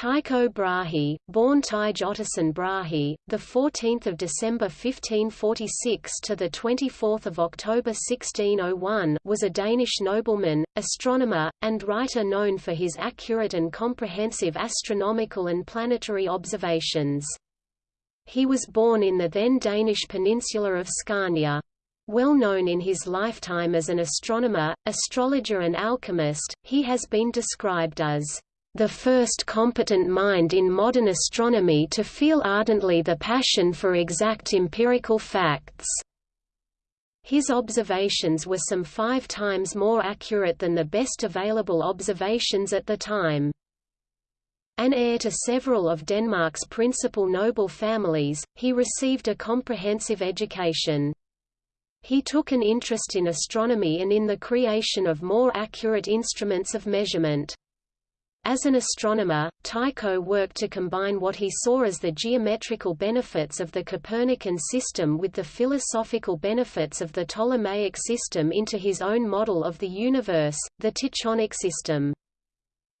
Tycho Brahe, born Tyge Ottesen Brahe, the 14th of December 1546 to the 24th of October 1601, was a Danish nobleman, astronomer, and writer known for his accurate and comprehensive astronomical and planetary observations. He was born in the then Danish peninsula of Scania. Well known in his lifetime as an astronomer, astrologer and alchemist, he has been described as the first competent mind in modern astronomy to feel ardently the passion for exact empirical facts. His observations were some five times more accurate than the best available observations at the time. An heir to several of Denmark's principal noble families, he received a comprehensive education. He took an interest in astronomy and in the creation of more accurate instruments of measurement. As an astronomer, Tycho worked to combine what he saw as the geometrical benefits of the Copernican system with the philosophical benefits of the Ptolemaic system into his own model of the universe, the Tychonic system.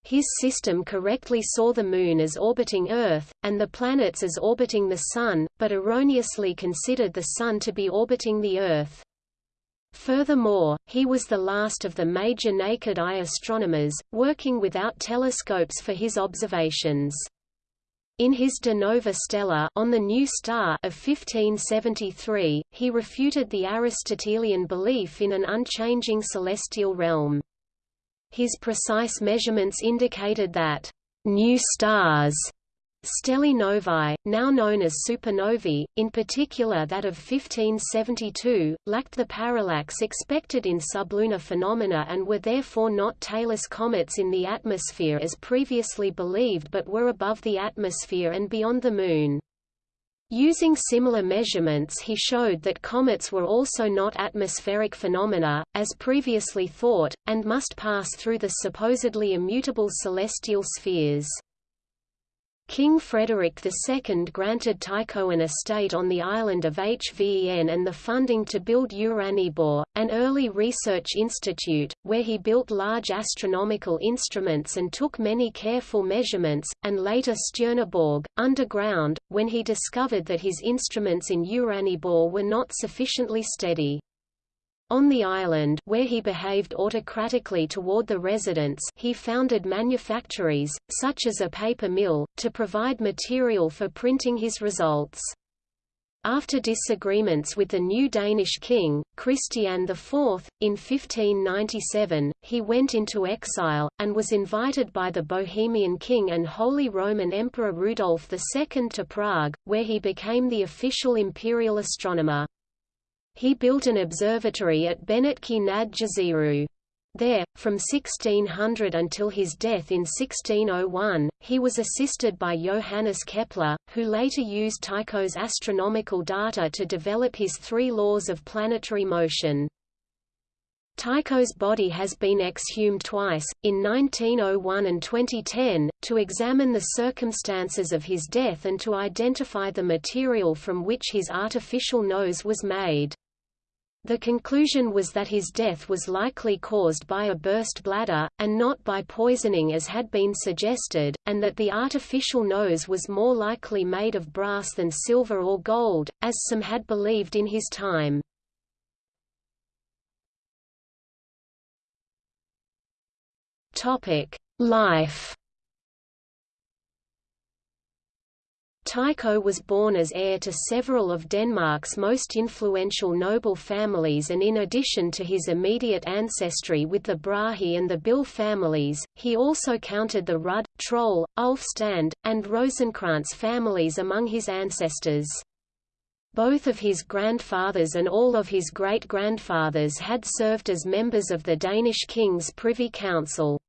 His system correctly saw the Moon as orbiting Earth, and the planets as orbiting the Sun, but erroneously considered the Sun to be orbiting the Earth. Furthermore, he was the last of the major naked-eye astronomers, working without telescopes for his observations. In his De Nova Stella on the New Star of 1573, he refuted the Aristotelian belief in an unchanging celestial realm. His precise measurements indicated that new stars Stellae novae, now known as supernovae, in particular that of 1572, lacked the parallax expected in sublunar phenomena and were therefore not tailless comets in the atmosphere as previously believed but were above the atmosphere and beyond the Moon. Using similar measurements he showed that comets were also not atmospheric phenomena, as previously thought, and must pass through the supposedly immutable celestial spheres. King Frederick II granted Tycho an estate on the island of Hven and the funding to build Uraniborg, an early research institute, where he built large astronomical instruments and took many careful measurements, and later Stjerneborg, underground, when he discovered that his instruments in Uraniborg were not sufficiently steady. On the island where he behaved autocratically toward the residents he founded manufactories, such as a paper mill, to provide material for printing his results. After disagreements with the new Danish king, Christian IV, in 1597, he went into exile, and was invited by the Bohemian king and Holy Roman Emperor Rudolf II to Prague, where he became the official imperial astronomer. He built an observatory at Benátky nad Jezerou. There, from 1600 until his death in 1601, he was assisted by Johannes Kepler, who later used Tycho's astronomical data to develop his three laws of planetary motion. Tycho's body has been exhumed twice, in 1901 and 2010, to examine the circumstances of his death and to identify the material from which his artificial nose was made. The conclusion was that his death was likely caused by a burst bladder, and not by poisoning as had been suggested, and that the artificial nose was more likely made of brass than silver or gold, as some had believed in his time. Life Tycho was born as heir to several of Denmark's most influential noble families and in addition to his immediate ancestry with the Brahe and the Bill families, he also counted the Rudd, Troll, Ulfstand, and Rosenkrantz families among his ancestors. Both of his grandfathers and all of his great-grandfathers had served as members of the Danish king's Privy Council.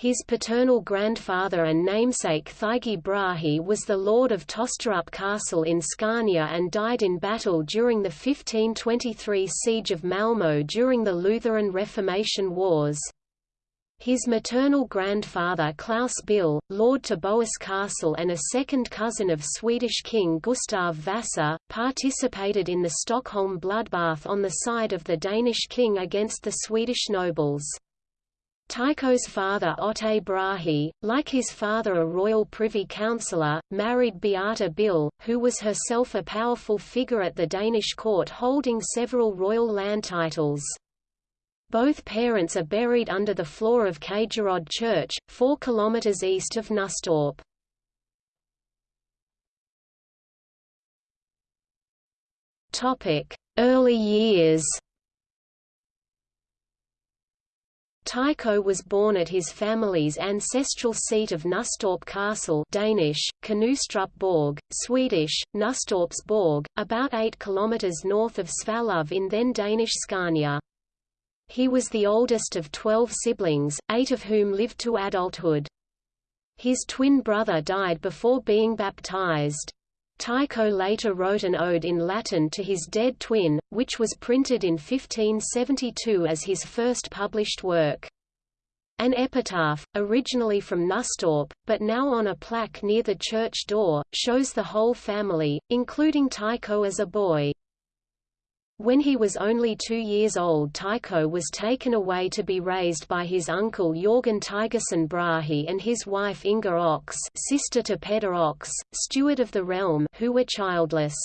His paternal grandfather and namesake Thyge Brahe was the lord of Tosterup Castle in Scania and died in battle during the 1523 siege of Malmö during the Lutheran Reformation Wars. His maternal grandfather Klaus Bill, lord to Bohus Castle and a second cousin of Swedish King Gustav Vasa, participated in the Stockholm bloodbath on the side of the Danish king against the Swedish nobles. Tycho's father Otte Brahe, like his father a royal privy councillor, married Beata Bill, who was herself a powerful figure at the Danish court holding several royal land titles. Both parents are buried under the floor of Kagerod Church, 4 km east of Nustorp. Early years Tycho was born at his family's ancestral seat of Nustorp Castle Danish, Borg, Swedish, Nustorps Borg, about 8 km north of Svalov in then Danish Scania. He was the oldest of twelve siblings, eight of whom lived to adulthood. His twin brother died before being baptized. Tycho later wrote an ode in Latin to his dead twin, which was printed in 1572 as his first published work. An epitaph, originally from Nustorp, but now on a plaque near the church door, shows the whole family, including Tycho as a boy. When he was only two years old Tycho was taken away to be raised by his uncle Jorgen Thygesen Brahe and his wife Inga Ox sister to Peder Ox, steward of the realm who were childless.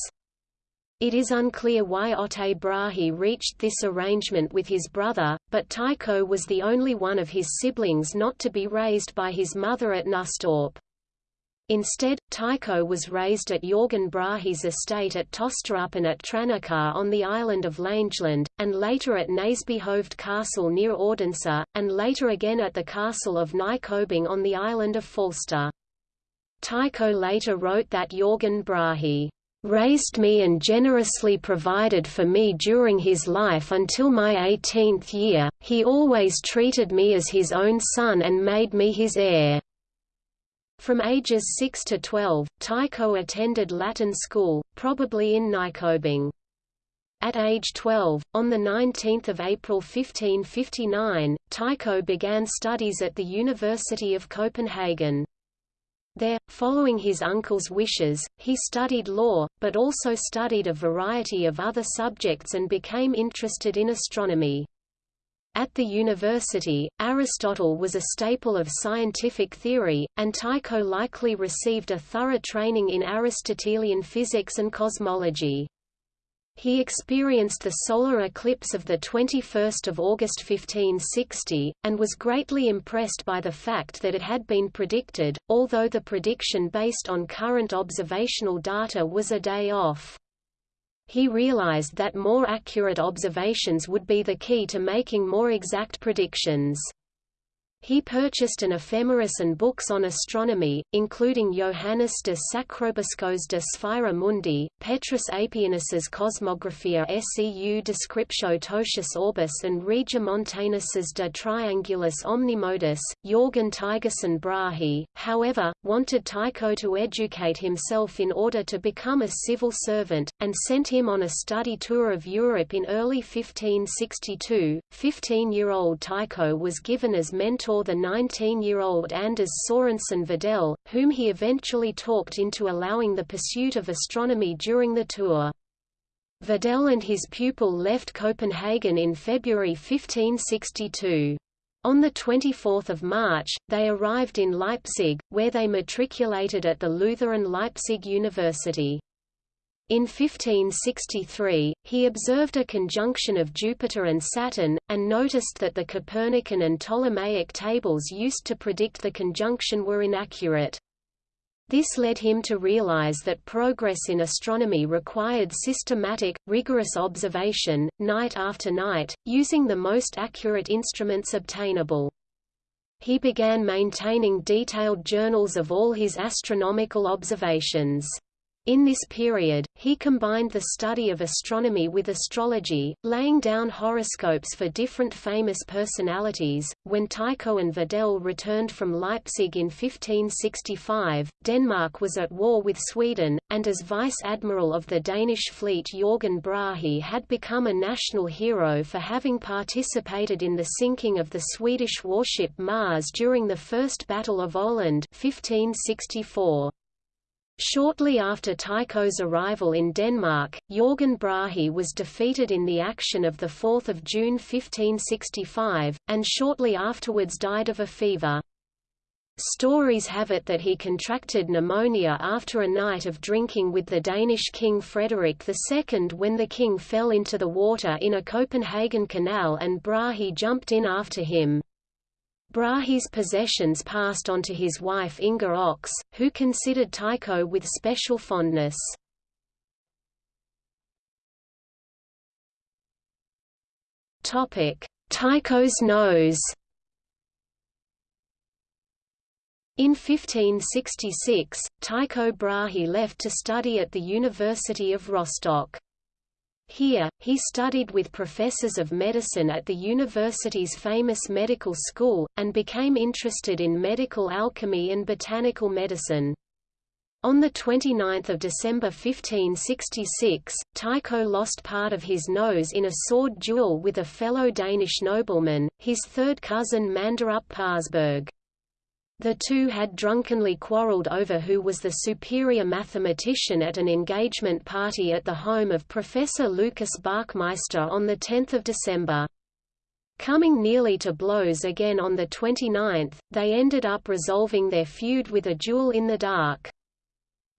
It is unclear why Otte Brahe reached this arrangement with his brother, but Tycho was the only one of his siblings not to be raised by his mother at Nustorp. Instead, Tycho was raised at Jorgen Brahe's estate at Tosterup and at Tranekar on the island of Langeland, and later at Næsbyhoved Castle near Odense, and later again at the castle of Nykøbing on the island of Falster. Tycho later wrote that Jorgen Brahe raised me and generously provided for me during his life until my 18th year, he always treated me as his own son and made me his heir. From ages 6 to 12, Tycho attended Latin school, probably in Nykøbing. At age 12, on 19 April 1559, Tycho began studies at the University of Copenhagen. There, following his uncle's wishes, he studied law, but also studied a variety of other subjects and became interested in astronomy. At the university, Aristotle was a staple of scientific theory, and Tycho likely received a thorough training in Aristotelian physics and cosmology. He experienced the solar eclipse of 21 August 1560, and was greatly impressed by the fact that it had been predicted, although the prediction based on current observational data was a day off. He realized that more accurate observations would be the key to making more exact predictions. He purchased an ephemeris and books on astronomy, including Johannes de Sacroboscos de Sphæra Mundi, Petrus Apianus's Cosmographia seu Descriptio Totius Orbis and Regiomontanus's De Triangulis Omnimodis. Jorgen Thygesen Brahe, however, wanted Tycho to educate himself in order to become a civil servant, and sent him on a study tour of Europe in early 1562. 15-year-old Tycho was given as mentor saw the 19-year-old Anders Sorensen Vedel, whom he eventually talked into allowing the pursuit of astronomy during the tour. Vedel and his pupil left Copenhagen in February 1562. On 24 March, they arrived in Leipzig, where they matriculated at the Lutheran Leipzig University. In 1563, he observed a conjunction of Jupiter and Saturn, and noticed that the Copernican and Ptolemaic tables used to predict the conjunction were inaccurate. This led him to realize that progress in astronomy required systematic, rigorous observation, night after night, using the most accurate instruments obtainable. He began maintaining detailed journals of all his astronomical observations. In this period, he combined the study of astronomy with astrology, laying down horoscopes for different famous personalities. When Tycho and Vedel returned from Leipzig in 1565, Denmark was at war with Sweden, and as vice admiral of the Danish fleet Jorgen Brahe had become a national hero for having participated in the sinking of the Swedish warship Mars during the First Battle of Öland 1564. Shortly after Tycho's arrival in Denmark, Jorgen Brahe was defeated in the action of 4 June 1565, and shortly afterwards died of a fever. Stories have it that he contracted pneumonia after a night of drinking with the Danish king Frederik II when the king fell into the water in a Copenhagen canal and Brahe jumped in after him. Brahe's possessions passed on to his wife Inga Ox, who considered Tycho with special fondness. Tycho's nose In 1566, Tycho Brahe left to study at the University of Rostock. Here, he studied with professors of medicine at the university's famous medical school, and became interested in medical alchemy and botanical medicine. On 29 December 1566, Tycho lost part of his nose in a sword duel with a fellow Danish nobleman, his third cousin Manderup Parsberg. The two had drunkenly quarreled over who was the superior mathematician at an engagement party at the home of Professor Lucas Bachmeister on 10 December. Coming nearly to blows again on the 29th, they ended up resolving their feud with a duel in the dark.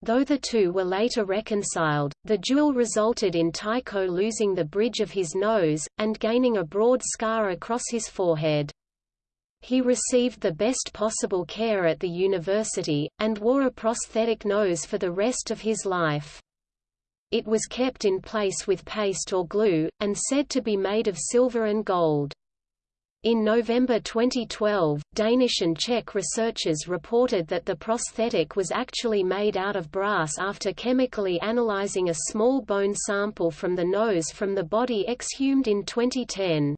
Though the two were later reconciled, the duel resulted in Tycho losing the bridge of his nose, and gaining a broad scar across his forehead. He received the best possible care at the university, and wore a prosthetic nose for the rest of his life. It was kept in place with paste or glue, and said to be made of silver and gold. In November 2012, Danish and Czech researchers reported that the prosthetic was actually made out of brass after chemically analyzing a small bone sample from the nose from the body exhumed in 2010.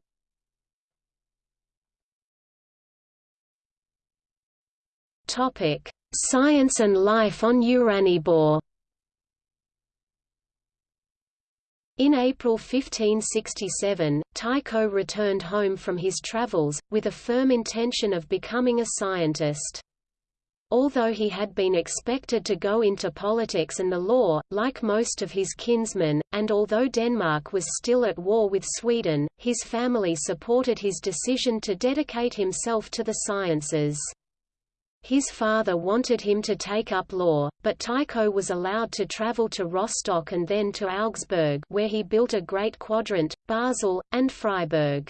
Topic: Science and life on Uraniborg. In April 1567, Tycho returned home from his travels, with a firm intention of becoming a scientist. Although he had been expected to go into politics and the law, like most of his kinsmen, and although Denmark was still at war with Sweden, his family supported his decision to dedicate himself to the sciences. His father wanted him to take up law, but Tycho was allowed to travel to Rostock and then to Augsburg where he built a great quadrant, Basel, and Freiburg.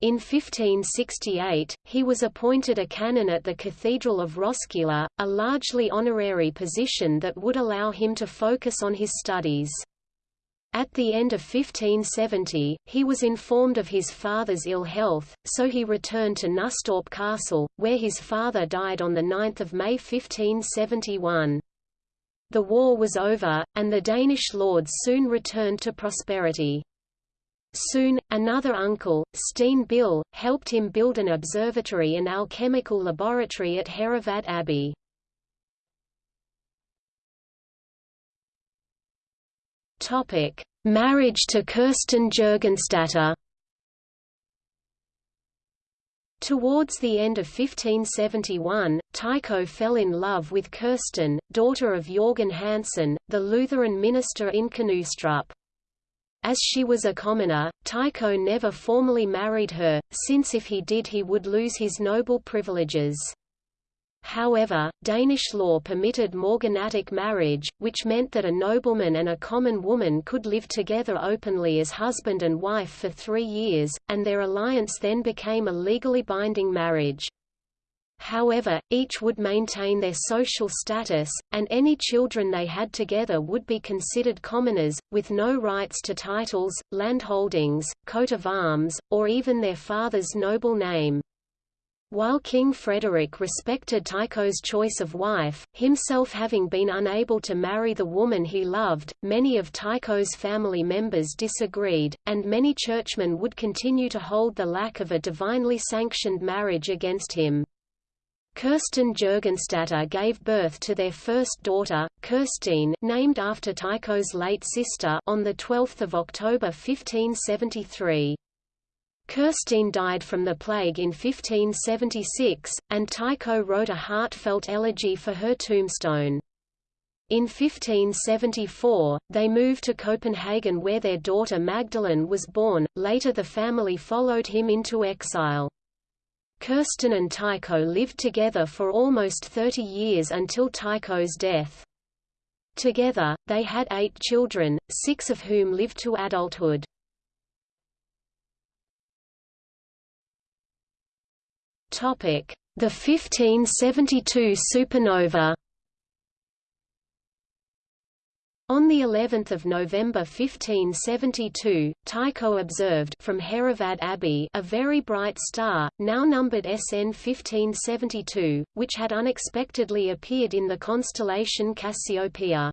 In 1568, he was appointed a canon at the Cathedral of Roskilde, a largely honorary position that would allow him to focus on his studies. At the end of 1570, he was informed of his father's ill health, so he returned to Nustorp Castle, where his father died on 9 May 1571. The war was over, and the Danish lords soon returned to prosperity. Soon, another uncle, Steen Bill, helped him build an observatory and alchemical laboratory at Herrevad Abbey. Topic: Marriage to Kirsten Juergensdatter. Towards the end of 1571, Tycho fell in love with Kirsten, daughter of Jørgen Hansen, the Lutheran minister in Knudstrup. As she was a commoner, Tycho never formally married her, since if he did he would lose his noble privileges. However, Danish law permitted morganatic marriage, which meant that a nobleman and a common woman could live together openly as husband and wife for three years, and their alliance then became a legally binding marriage. However, each would maintain their social status, and any children they had together would be considered commoners, with no rights to titles, landholdings, coat of arms, or even their father's noble name. While King Frederick respected Tycho's choice of wife, himself having been unable to marry the woman he loved, many of Tycho's family members disagreed, and many churchmen would continue to hold the lack of a divinely sanctioned marriage against him. Kirsten Juergensdatter gave birth to their first daughter, Kirstine named after Tycho's late sister on 12 October 1573. Kirstine died from the plague in 1576, and Tycho wrote a heartfelt elegy for her tombstone. In 1574, they moved to Copenhagen where their daughter Magdalene was born, later the family followed him into exile. Kirsten and Tycho lived together for almost 30 years until Tycho's death. Together, they had eight children, six of whom lived to adulthood. The 1572 supernova On the 11th of November 1572, Tycho observed from Herrevad Abbey a very bright star, now numbered SN 1572, which had unexpectedly appeared in the constellation Cassiopeia.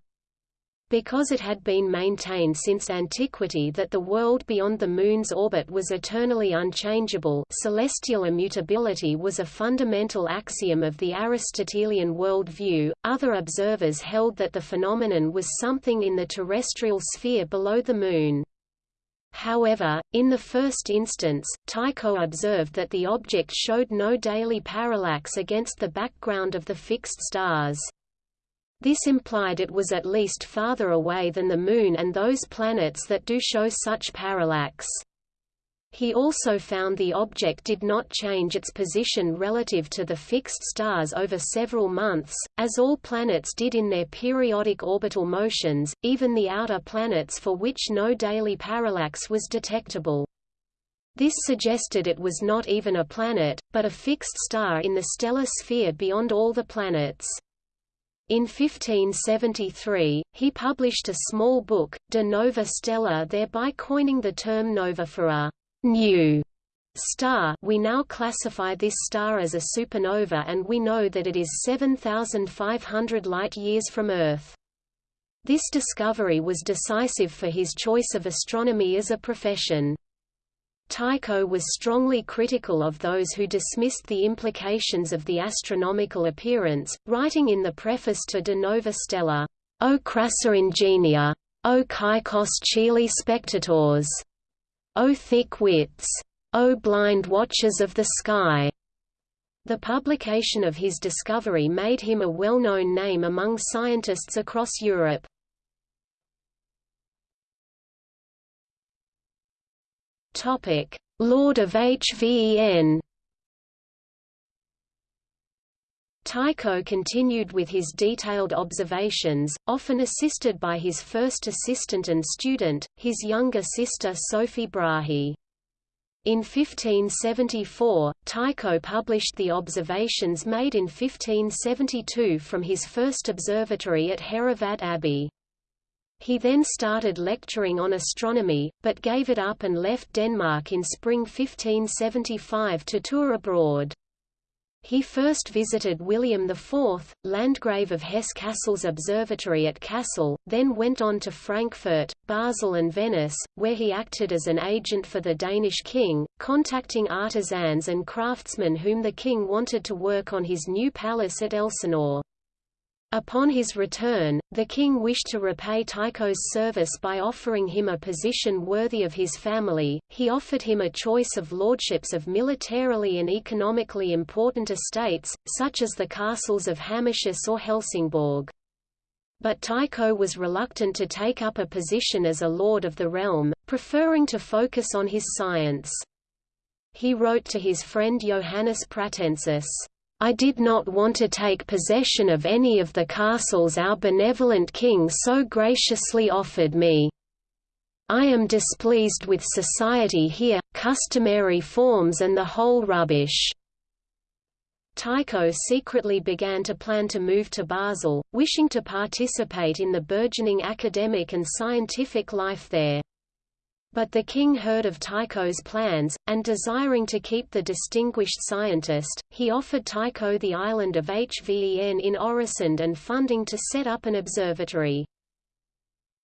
Because it had been maintained since antiquity that the world beyond the Moon's orbit was eternally unchangeable celestial immutability was a fundamental axiom of the Aristotelian world view, other observers held that the phenomenon was something in the terrestrial sphere below the Moon. However, in the first instance, Tycho observed that the object showed no daily parallax against the background of the fixed stars. This implied it was at least farther away than the Moon and those planets that do show such parallax. He also found the object did not change its position relative to the fixed stars over several months, as all planets did in their periodic orbital motions, even the outer planets for which no daily parallax was detectable. This suggested it was not even a planet, but a fixed star in the stellar sphere beyond all the planets. In 1573, he published a small book, De Nova Stella thereby coining the term nova for a new star we now classify this star as a supernova and we know that it is 7,500 light-years from Earth. This discovery was decisive for his choice of astronomy as a profession. Tycho was strongly critical of those who dismissed the implications of the astronomical appearance, writing in the preface to De Nova Stella, O crassa ingenia! O caecos coeli spectatores! O thick wits! O blind watchers of the sky! The publication of his discovery made him a well-known name among scientists across Europe. Topic: Lord of HVEN. Tycho continued with his detailed observations, often assisted by his first assistant and student, his younger sister Sophie Brahe. In 1574, Tycho published the observations made in 1572 from his first observatory at Herrevad Abbey. He then started lecturing on astronomy, but gave it up and left Denmark in spring 1575 to tour abroad. He first visited William IV, Landgrave of Hesse-Kassel's observatory at Kassel, then went on to Frankfurt, Basel and Venice, where he acted as an agent for the Danish king, contacting artisans and craftsmen whom the king wanted to work on his new palace at Elsinore. Upon his return, the king wished to repay Tycho's service by offering him a position worthy of his family. He offered him a choice of lordships of militarily and economically important estates, such as the castles of Hammershus or Helsingborg. But Tycho was reluctant to take up a position as a lord of the realm, preferring to focus on his science. He wrote to his friend Johannes Pratensis, I did not want to take possession of any of the castles our benevolent king so graciously offered me. I am displeased with society here, customary forms and the whole rubbish." Tycho secretly began to plan to move to Basel, wishing to participate in the burgeoning academic and scientific life there. But the king heard of Tycho's plans, and desiring to keep the distinguished scientist, he offered Tycho the island of Hveen in Øresund and funding to set up an observatory.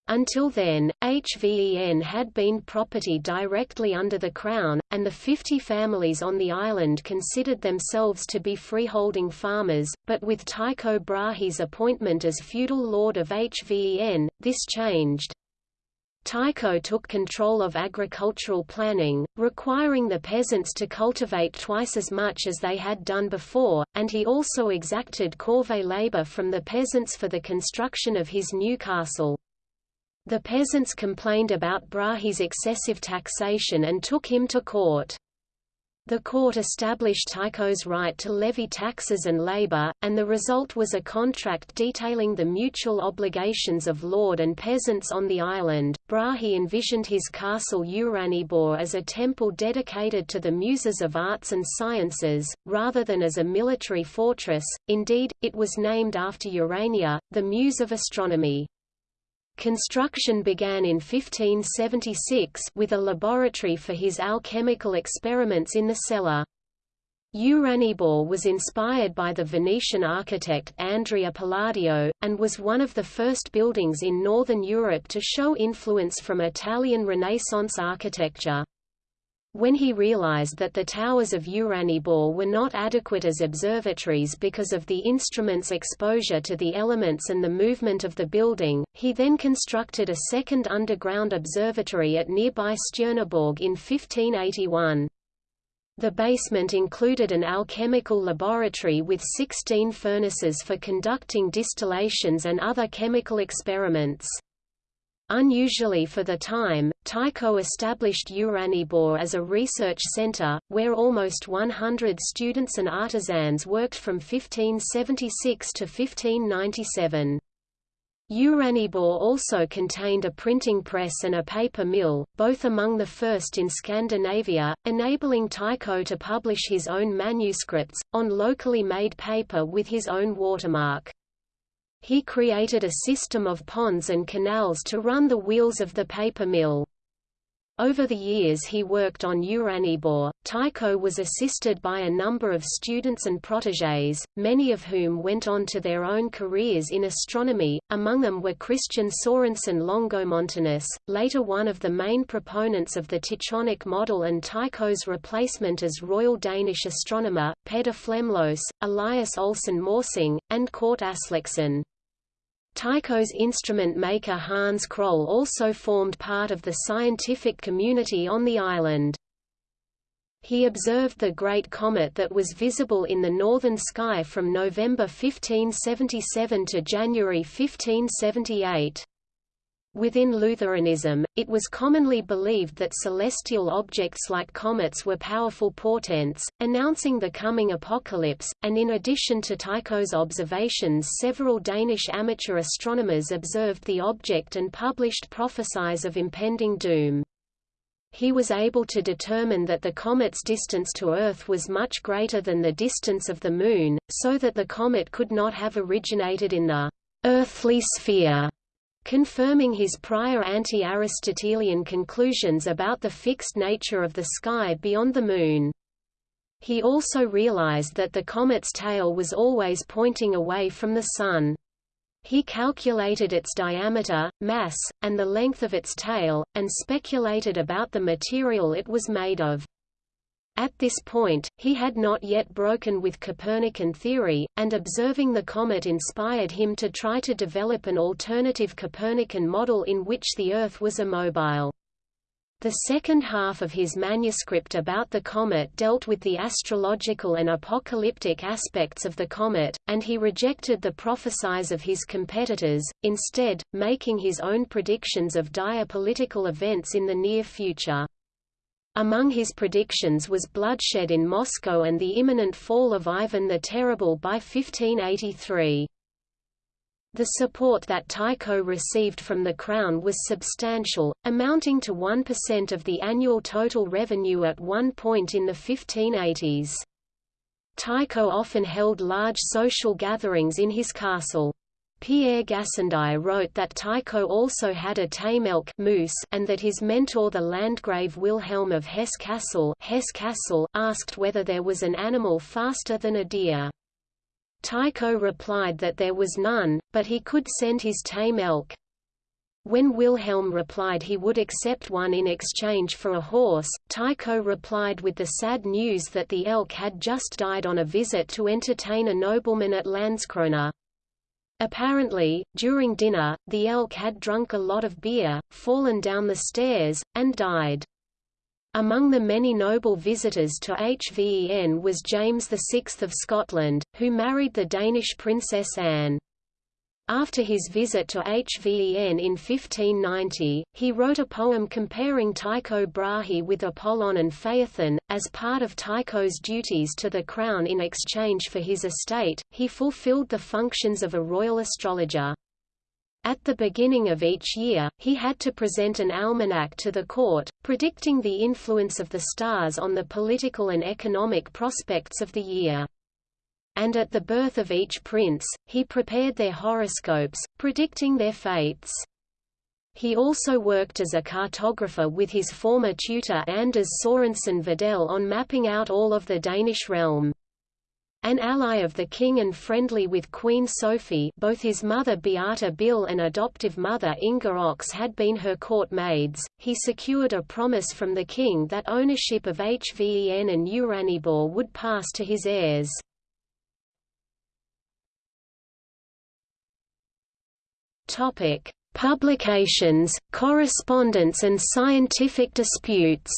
Until then, Hveen had been property directly under the crown, and the 50 families on the island considered themselves to be freeholding farmers, but with Tycho Brahe's appointment as feudal lord of Hveen, this changed. Tycho took control of agricultural planning, requiring the peasants to cultivate twice as much as they had done before, and he also exacted corvée labor from the peasants for the construction of his new castle. The peasants complained about Brahé's excessive taxation and took him to court. The court established Tycho's right to levy taxes and labor, and the result was a contract detailing the mutual obligations of lord and peasants on the island. Brahe envisioned his castle Uraniborg as a temple dedicated to the muses of arts and sciences, rather than as a military fortress, indeed, it was named after Urania, the muse of astronomy. Construction began in 1576 with a laboratory for his alchemical experiments in the cellar. Uraniborg was inspired by the Venetian architect Andrea Palladio, and was one of the first buildings in Northern Europe to show influence from Italian Renaissance architecture. When he realized that the towers of Uraniborg were not adequate as observatories because of the instrument's exposure to the elements and the movement of the building, he then constructed a second underground observatory at nearby Stjerneborg in 1581. The basement included an alchemical laboratory with 16 furnaces for conducting distillations and other chemical experiments. Unusually for the time, Tycho established Uraniborg as a research center, where almost 100 students and artisans worked from 1576 to 1597. Uraniborg also contained a printing press and a paper mill, both among the first in Scandinavia, enabling Tycho to publish his own manuscripts, on locally made paper with his own watermark. He created a system of ponds and canals to run the wheels of the paper mill. Over the years he worked on Uraniborg. Tycho was assisted by a number of students and protégés, many of whom went on to their own careers in astronomy, among them were Christian Sorensen Longomontanus, later one of the main proponents of the Tychonic model and Tycho's replacement as Royal Danish astronomer, Peder Flemlose, Elias Olsen Morsing, and Kort Aslaksen. Tycho's instrument maker Hans Kroll also formed part of the scientific community on the island. He observed the Great Comet that was visible in the northern sky from November 1577 to January 1578. Within Lutheranism, it was commonly believed that celestial objects like comets were powerful portents, announcing the coming apocalypse, and in addition to Tycho's observations several Danish amateur astronomers observed the object and published prophecies of impending doom. He was able to determine that the comet's distance to Earth was much greater than the distance of the Moon, so that the comet could not have originated in the earthly sphere confirming his prior anti-Aristotelian conclusions about the fixed nature of the sky beyond the Moon. He also realized that the comet's tail was always pointing away from the Sun. He calculated its diameter, mass, and the length of its tail, and speculated about the material it was made of. At this point, he had not yet broken with Copernican theory, and observing the comet inspired him to try to develop an alternative Copernican model in which the Earth was immobile. The second half of his manuscript about the comet dealt with the astrological and apocalyptic aspects of the comet, and he rejected the prophecies of his competitors, instead, making his own predictions of dire political events in the near future. Among his predictions was bloodshed in Moscow and the imminent fall of Ivan the Terrible by 1583. The support that Tycho received from the Crown was substantial, amounting to 1% of the annual total revenue at one point in the 1580s. Tycho often held large social gatherings in his castle. Pierre Gassendi wrote that Tycho also had a tame elk moose and that his mentor the Landgrave Wilhelm of Hesse-Kassel asked whether there was an animal faster than a deer. Tycho replied that there was none, but he could send his tame elk. When Wilhelm replied he would accept one in exchange for a horse, Tycho replied with the sad news that the elk had just died on a visit to entertain a nobleman at Landskrona. Apparently, during dinner, the elk had drunk a lot of beer, fallen down the stairs, and died. Among the many noble visitors to Hveen was James VI of Scotland, who married the Danish princess Anne. After his visit to Hveen in 1590, he wrote a poem comparing Tycho Brahe with Apollon and Phaethon. As part of Tycho's duties to the crown in exchange for his estate, he fulfilled the functions of a royal astrologer. At the beginning of each year, he had to present an almanac to the court, predicting the influence of the stars on the political and economic prospects of the year and at the birth of each prince, he prepared their horoscopes, predicting their fates. He also worked as a cartographer with his former tutor Anders Sorensen Vedel on mapping out all of the Danish realm. An ally of the king and friendly with Queen Sophie both his mother Beata Bill and adoptive mother Inga Ox had been her court maids, he secured a promise from the king that ownership of Hveen and Uraniborg would pass to his heirs. Topic: Publications, correspondence and scientific disputes.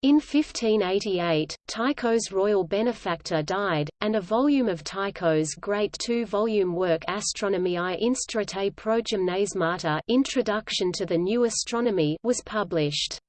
In 1588, Tycho's royal benefactor died, and a volume of Tycho's great two-volume work Astronomiae Instauratae Progymnasmata Introduction to the New Astronomy was published.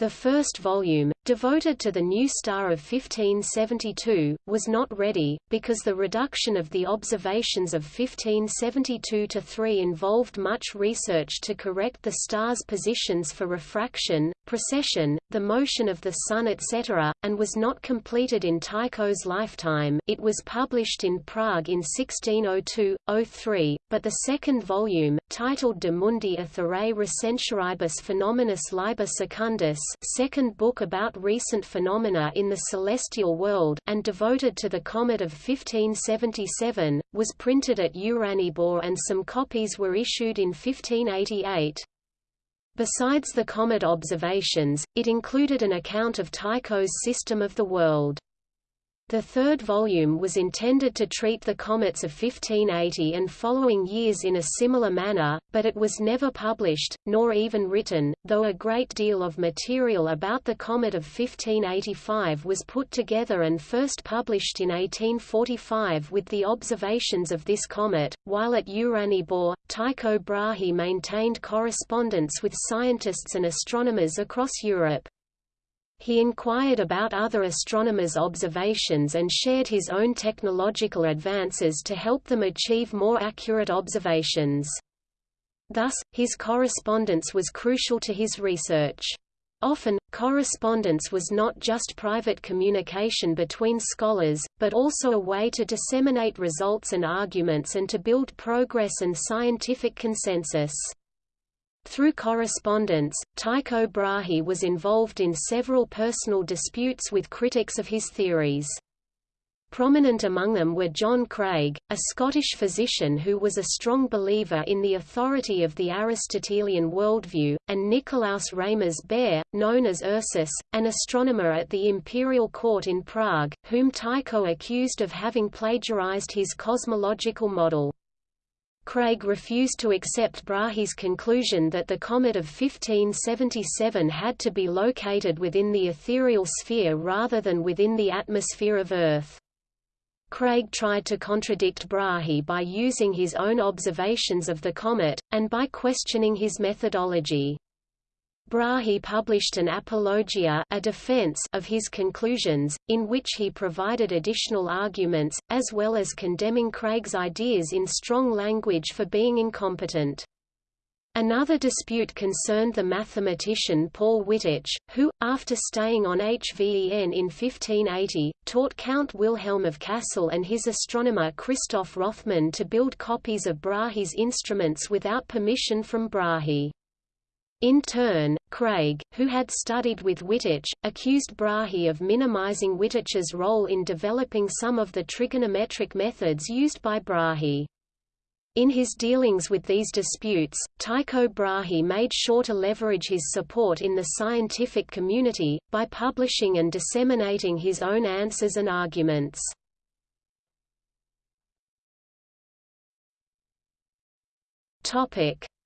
The first volume, devoted to the new star of 1572, was not ready, because the reduction of the observations of 1572 to 3 involved much research to correct the star's positions for refraction, precession, the motion of the Sun etc., and was not completed in Tycho's lifetime it was published in Prague in 1602-03, but the second volume, titled De Mundi Aetherei Recentioribus Phenomenis Liber Secundus second book about recent phenomena in the celestial world, and devoted to the comet of 1577, was printed at Uraniborg and some copies were issued in 1588. Besides the comet observations, it included an account of Tycho's system of the world. The third volume was intended to treat the comets of 1580 and following years in a similar manner, but it was never published, nor even written, though a great deal of material about the comet of 1585 was put together and first published in 1845 with the observations of this comet. While at Uraniborg, Tycho Brahe maintained correspondence with scientists and astronomers across Europe. He inquired about other astronomers' observations and shared his own technological advances to help them achieve more accurate observations. Thus, his correspondence was crucial to his research. Often, correspondence was not just private communication between scholars, but also a way to disseminate results and arguments and to build progress and scientific consensus. Through correspondence, Tycho Brahe was involved in several personal disputes with critics of his theories. Prominent among them were John Craig, a Scottish physician who was a strong believer in the authority of the Aristotelian worldview, and Nicolaus Reimers Baer, known as Ursus, an astronomer at the imperial court in Prague, whom Tycho accused of having plagiarized his cosmological model. Craig refused to accept Brahe's conclusion that the comet of 1577 had to be located within the ethereal sphere rather than within the atmosphere of Earth. Craig tried to contradict Brahe by using his own observations of the comet, and by questioning his methodology. Brahe published an apologia a defense of his conclusions, in which he provided additional arguments, as well as condemning Craig's ideas in strong language for being incompetent. Another dispute concerned the mathematician Paul Wittich, who, after staying on Hveen in 1580, taught Count Wilhelm of Kassel and his astronomer Christoph Rothmann to build copies of Brahe's instruments without permission from Brahe. In turn, Craig, who had studied with Wittich, accused Brahe of minimizing Wittich's role in developing some of the trigonometric methods used by Brahe. In his dealings with these disputes, Tycho Brahe made sure to leverage his support in the scientific community, by publishing and disseminating his own answers and arguments.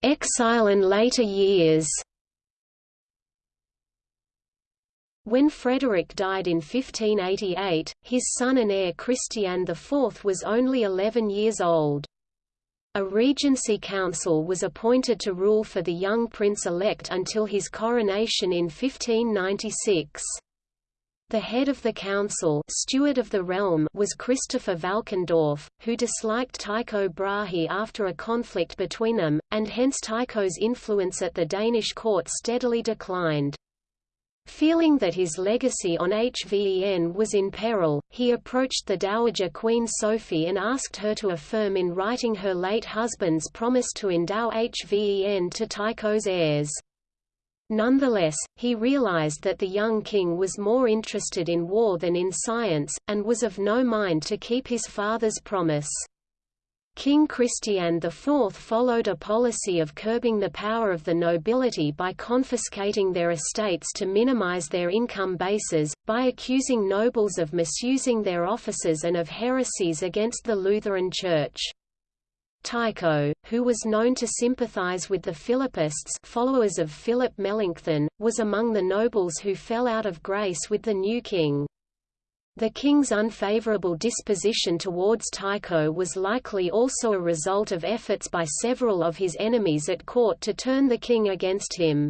Exile and later years. When Frederick died in 1588, his son and heir Christian IV was only 11 years old. A regency council was appointed to rule for the young prince-elect until his coronation in 1596. The head of the council steward of the realm was Christopher Valkendorf, who disliked Tycho Brahe after a conflict between them, and hence Tycho's influence at the Danish court steadily declined. Feeling that his legacy on HVEN was in peril, he approached the Dowager Queen Sophie and asked her to affirm in writing her late husband's promise to endow HVEN to Tycho's heirs. Nonetheless, he realized that the young king was more interested in war than in science, and was of no mind to keep his father's promise. King Christian IV followed a policy of curbing the power of the nobility by confiscating their estates to minimize their income bases, by accusing nobles of misusing their offices and of heresies against the Lutheran Church. Tycho, who was known to sympathize with the Philippists followers of Philip Melanchthon, was among the nobles who fell out of grace with the new king. The king's unfavorable disposition towards Tycho was likely also a result of efforts by several of his enemies at court to turn the king against him.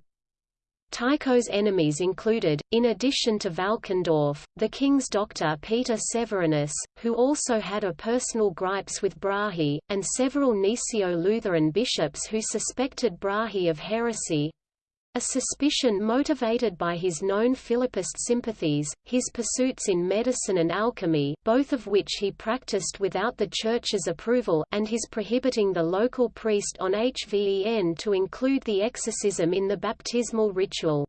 Tycho's enemies included, in addition to Valkendorf, the king's doctor Peter Severinus, who also had a personal gripes with Brahe, and several Gnesio-Lutheran bishops who suspected Brahe of heresy, a suspicion motivated by his known Philippist sympathies, his pursuits in medicine and alchemy both of which he practiced without the Church's approval and his prohibiting the local priest on HVEN to include the exorcism in the baptismal ritual.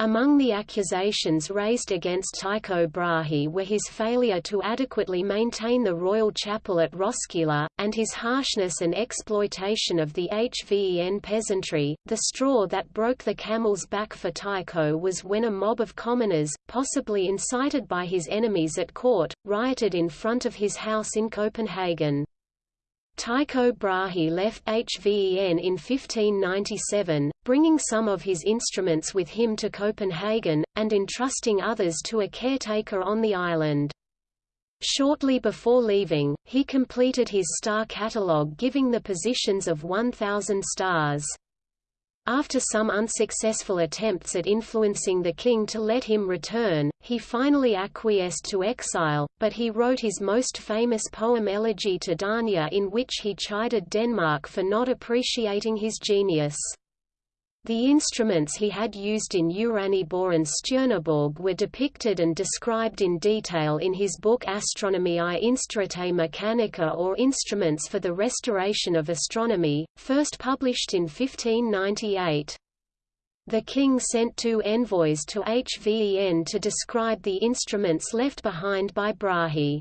Among the accusations raised against Tycho Brahe were his failure to adequately maintain the royal chapel at Roskilde, and his harshness and exploitation of the HVEN peasantry. The straw that broke the camel's back for Tycho was when a mob of commoners, possibly incited by his enemies at court, rioted in front of his house in Copenhagen. Tycho Brahe left HVEN in 1597, bringing some of his instruments with him to Copenhagen, and entrusting others to a caretaker on the island. Shortly before leaving, he completed his star catalogue giving the positions of 1,000 stars. After some unsuccessful attempts at influencing the king to let him return, he finally acquiesced to exile, but he wrote his most famous poem Elegy to Dania in which he chided Denmark for not appreciating his genius. The instruments he had used in Uraniborg and Stjerneborg were depicted and described in detail in his book Astronomiae Instauratae Mechanica or Instruments for the Restoration of Astronomy, first published in 1598. The king sent two envoys to HVEN to describe the instruments left behind by Brahe.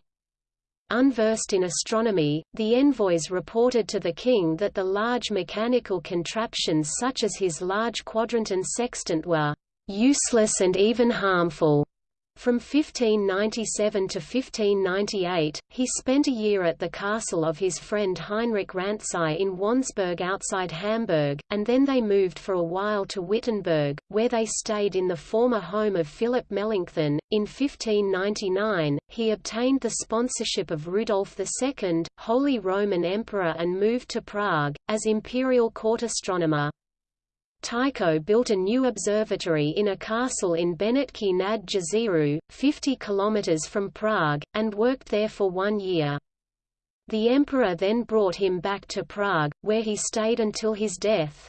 Unversed in astronomy, the envoys reported to the king that the large mechanical contraptions such as his large quadrant and sextant were useless and even harmful. From 1597 to 1598, he spent a year at the castle of his friend Heinrich Rantzau in Wandsbek outside Hamburg, and then they moved for a while to Wittenberg, where they stayed in the former home of Philip Melanchthon. In 1599, he obtained the sponsorship of Rudolf II, Holy Roman Emperor and moved to Prague, as imperial court astronomer. Tycho built a new observatory in a castle in Benátky nad Jezerou, 50 km from Prague, and worked there for one year. The emperor then brought him back to Prague, where he stayed until his death.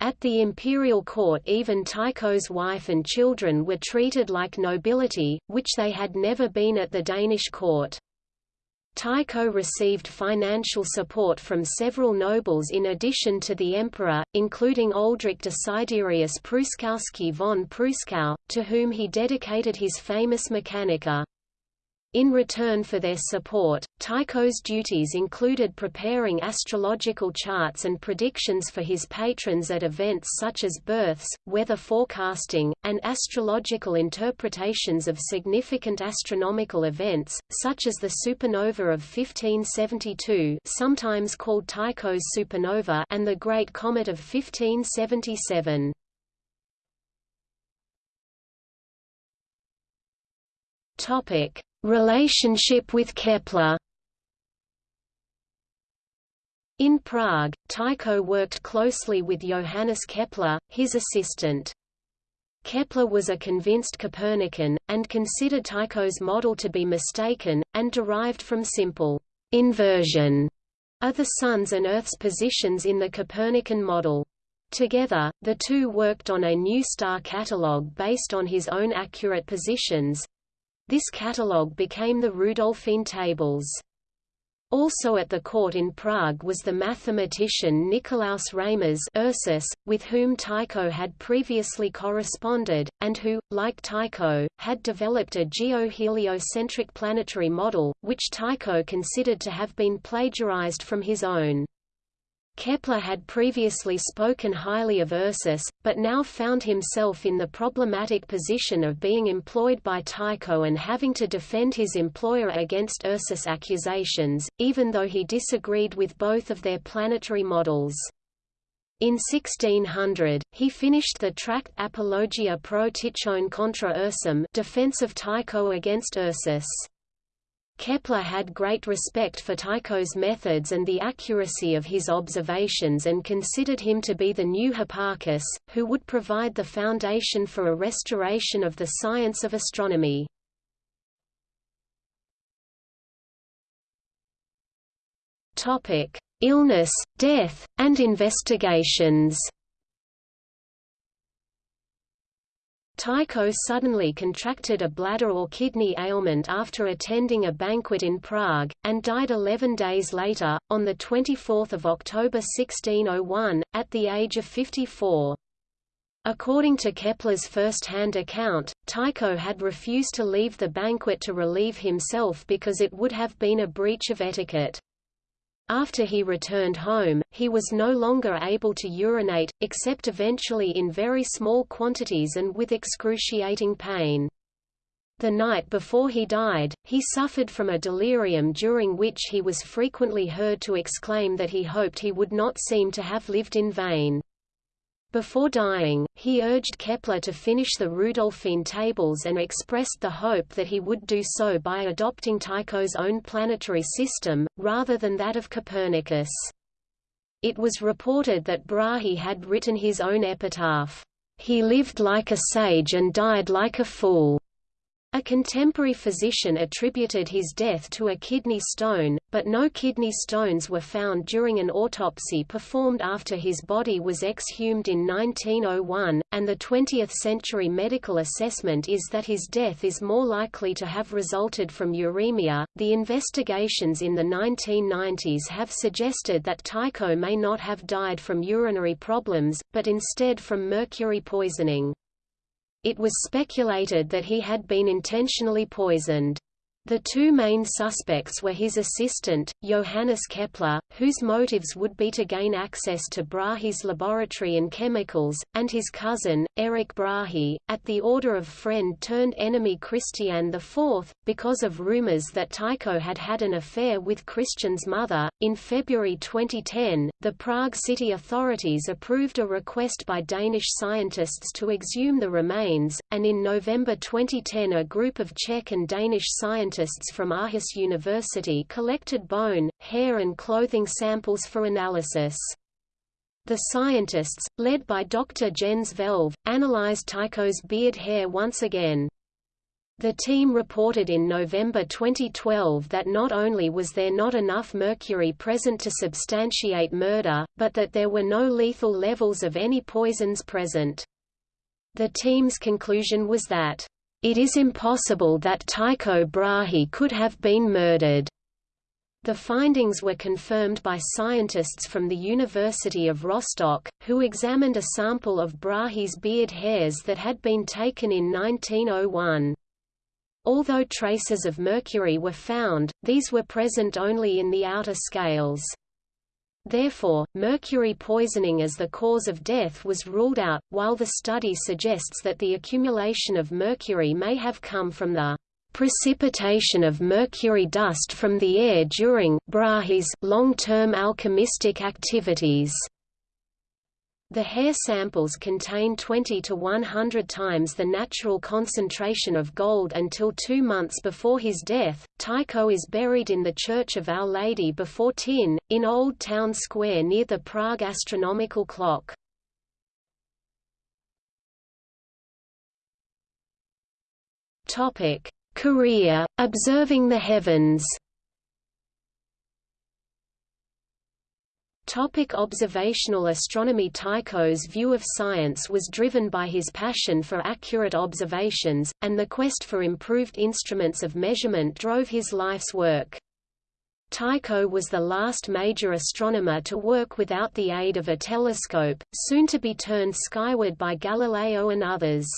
At the imperial court even Tycho's wife and children were treated like nobility, which they had never been at the Danish court. Tycho received financial support from several nobles in addition to the emperor, including Oldrich Desiderius Pruskowski von Pruskow, to whom he dedicated his famous Mechanica. In return for their support, Tycho's duties included preparing astrological charts and predictions for his patrons at events such as births, weather forecasting, and astrological interpretations of significant astronomical events, such as the supernova of 1572 sometimes called Tycho's supernova and the Great Comet of 1577. Topic Relationship with Kepler In Prague, Tycho worked closely with Johannes Kepler, his assistant. Kepler was a convinced Copernican, and considered Tycho's model to be mistaken, and derived from simple inversion of the Sun's and Earth's positions in the Copernican model. Together, the two worked on a new star catalogue based on his own accurate positions, this catalogue became the Rudolphine Tables. Also at the court in Prague was the mathematician Nicolaus Reimers Ursus, with whom Tycho had previously corresponded, and who, like Tycho, had developed a geo-heliocentric planetary model, which Tycho considered to have been plagiarized from his own. Kepler had previously spoken highly of Ursus, but now found himself in the problematic position of being employed by Tycho and having to defend his employer against Ursus' accusations, even though he disagreed with both of their planetary models. In 1600, he finished the tract Apologia pro Tychone contra Ursum defense of Tycho against Ursus. Kepler had great respect for Tycho's methods and the accuracy of his observations and considered him to be the new Hipparchus, who would provide the foundation for a restoration of the science of astronomy. Illness, death, and investigations Tycho suddenly contracted a bladder or kidney ailment after attending a banquet in Prague, and died 11 days later, on 24 October 1601, at the age of 54. According to Kepler's first-hand account, Tycho had refused to leave the banquet to relieve himself because it would have been a breach of etiquette. After he returned home, he was no longer able to urinate, except eventually in very small quantities and with excruciating pain. The night before he died, he suffered from a delirium during which he was frequently heard to exclaim that he hoped he would not seem to have lived in vain. Before dying, he urged Kepler to finish the Rudolphine tables and expressed the hope that he would do so by adopting Tycho's own planetary system, rather than that of Copernicus. It was reported that Brahe had written his own epitaph, "'He lived like a sage and died like a fool'". A contemporary physician attributed his death to a kidney stone, but no kidney stones were found during an autopsy performed after his body was exhumed in 1901, and the 20th-century medical assessment is that his death is more likely to have resulted from uremia. The investigations in the 1990s have suggested that Tycho may not have died from urinary problems, but instead from mercury poisoning. It was speculated that he had been intentionally poisoned. The two main suspects were his assistant, Johannes Kepler, whose motives would be to gain access to Brahe's laboratory and chemicals, and his cousin, Erich Brahe, at the order of friend-turned-enemy Christian IV, because of rumors that Tycho had had an affair with Christian's mother. In February 2010, the Prague city authorities approved a request by Danish scientists to exhume the remains, and in November 2010 a group of Czech and Danish scientists scientists from Aarhus University collected bone, hair and clothing samples for analysis. The scientists, led by Dr. Jens Vellev, analyzed Tycho's beard hair once again. The team reported in November 2012 that not only was there not enough mercury present to substantiate murder, but that there were no lethal levels of any poisons present. The team's conclusion was that it is impossible that Tycho Brahe could have been murdered. The findings were confirmed by scientists from the University of Rostock, who examined a sample of Brahe's beard hairs that had been taken in 1901. Although traces of mercury were found, these were present only in the outer scales. Therefore, mercury poisoning as the cause of death was ruled out, while the study suggests that the accumulation of mercury may have come from the precipitation of mercury dust from the air during long-term alchemistic activities. The hair samples contain 20 to 100 times the natural concentration of gold until two months before his death. Tycho is buried in the Church of Our Lady before Týn, in Old Town Square near the Prague astronomical clock. Career: Observing the heavens. Topic observational astronomy Tycho's view of science was driven by his passion for accurate observations, and the quest for improved instruments of measurement drove his life's work. Tycho was the last major astronomer to work without the aid of a telescope, soon to be turned skyward by Galileo and others.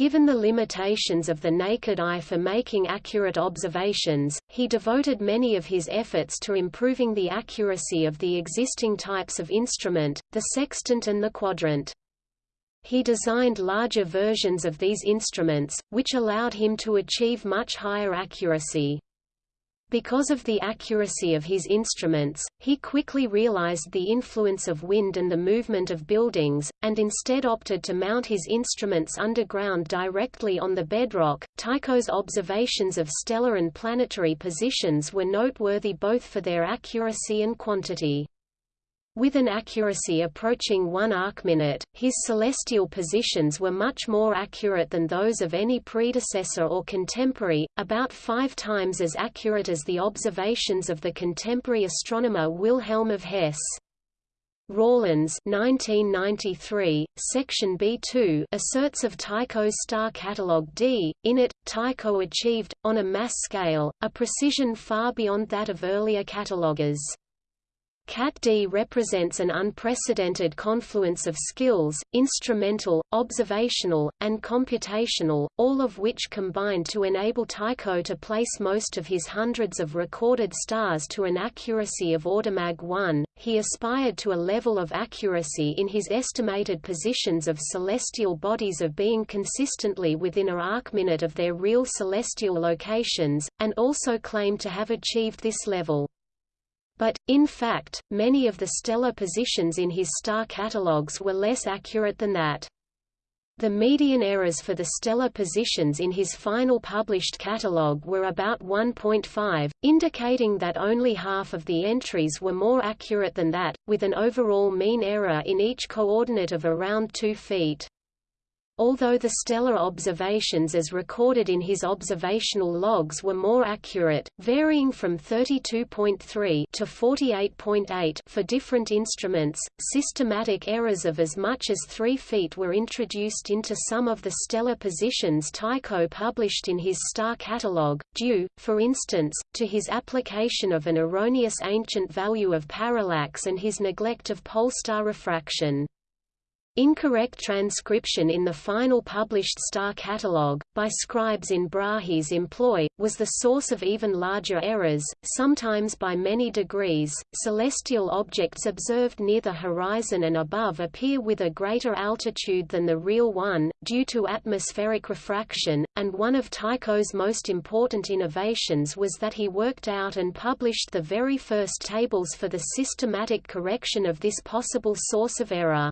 Given the limitations of the naked eye for making accurate observations, he devoted many of his efforts to improving the accuracy of the existing types of instrument, the sextant and the quadrant. He designed larger versions of these instruments, which allowed him to achieve much higher accuracy. Because of the accuracy of his instruments, he quickly realized the influence of wind and the movement of buildings, and instead opted to mount his instruments underground directly on the bedrock. Tycho's observations of stellar and planetary positions were noteworthy both for their accuracy and quantity. With an accuracy approaching one arcminute, his celestial positions were much more accurate than those of any predecessor or contemporary, about five times as accurate as the observations of the contemporary astronomer Wilhelm of Hesse. Rawlins 1993, section B2 asserts of Tycho's star catalogue D, in it, Tycho achieved, on a mass scale, a precision far beyond that of earlier cataloguers. CAT-D represents an unprecedented confluence of skills, instrumental, observational, and computational, all of which combined to enable Tycho to place most of his hundreds of recorded stars to an accuracy of order mag 1. He aspired to a level of accuracy in his estimated positions of celestial bodies of being consistently within a arcminute of their real celestial locations, and also claimed to have achieved this level. But, in fact, many of the stellar positions in his star catalogues were less accurate than that. The median errors for the stellar positions in his final published catalogue were about 1.5, indicating that only half of the entries were more accurate than that, with an overall mean error in each coordinate of around 2 feet. Although the stellar observations as recorded in his observational logs were more accurate, varying from 32.3 to 48.8 for different instruments, systematic errors of as much as 3 feet were introduced into some of the stellar positions Tycho published in his star catalogue, due, for instance, to his application of an erroneous ancient value of parallax and his neglect of pole-star refraction. Incorrect transcription in the final published star catalogue, by scribes in Brahe's employ, was the source of even larger errors, sometimes by many degrees. Celestial objects observed near the horizon and above appear with a greater altitude than the real one, due to atmospheric refraction, and one of Tycho's most important innovations was that he worked out and published the very first tables for the systematic correction of this possible source of error.